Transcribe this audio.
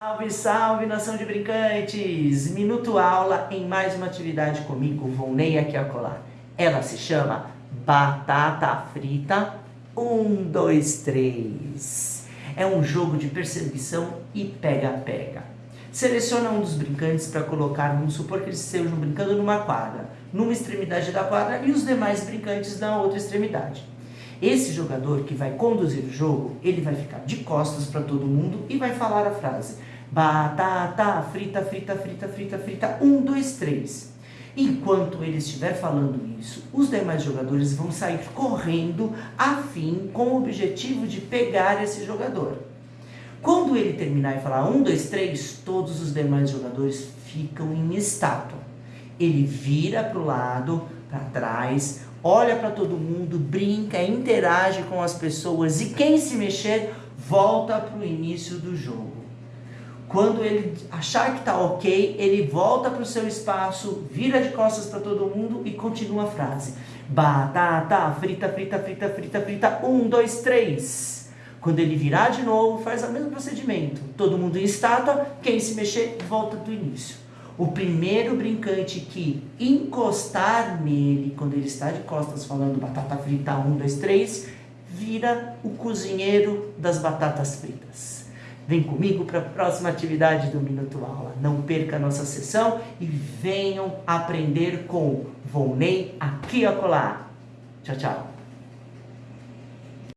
Salve, salve, nação de brincantes! Minuto aula em mais uma atividade comigo, Volney aqui a colar. Ela se chama Batata Frita 1, 2, 3. É um jogo de perseguição e pega-pega. Seleciona um dos brincantes para colocar, vamos supor que eles estejam brincando numa quadra, numa extremidade da quadra e os demais brincantes na outra extremidade. Esse jogador que vai conduzir o jogo, ele vai ficar de costas para todo mundo e vai falar a frase Batata frita, frita, frita, frita, frita, um, dois, três. Enquanto ele estiver falando isso, os demais jogadores vão sair correndo a fim com o objetivo de pegar esse jogador. Quando ele terminar e falar um, dois, três, todos os demais jogadores ficam em estátua. Ele vira para o lado, para trás, olha para todo mundo, brinca, interage com as pessoas e quem se mexer volta para o início do jogo. Quando ele achar que está ok, ele volta para o seu espaço, vira de costas para todo mundo e continua a frase. Batata, frita, frita, frita, frita, frita, um, dois, três. Quando ele virar de novo, faz o mesmo procedimento. Todo mundo em estátua, quem se mexer, volta do início. O primeiro brincante que encostar nele, quando ele está de costas falando batata frita, um, dois, três, vira o cozinheiro das batatas fritas. Vem comigo para a próxima atividade do Minuto Aula. Não perca a nossa sessão e venham aprender com Volney aqui a colar. Tchau, tchau.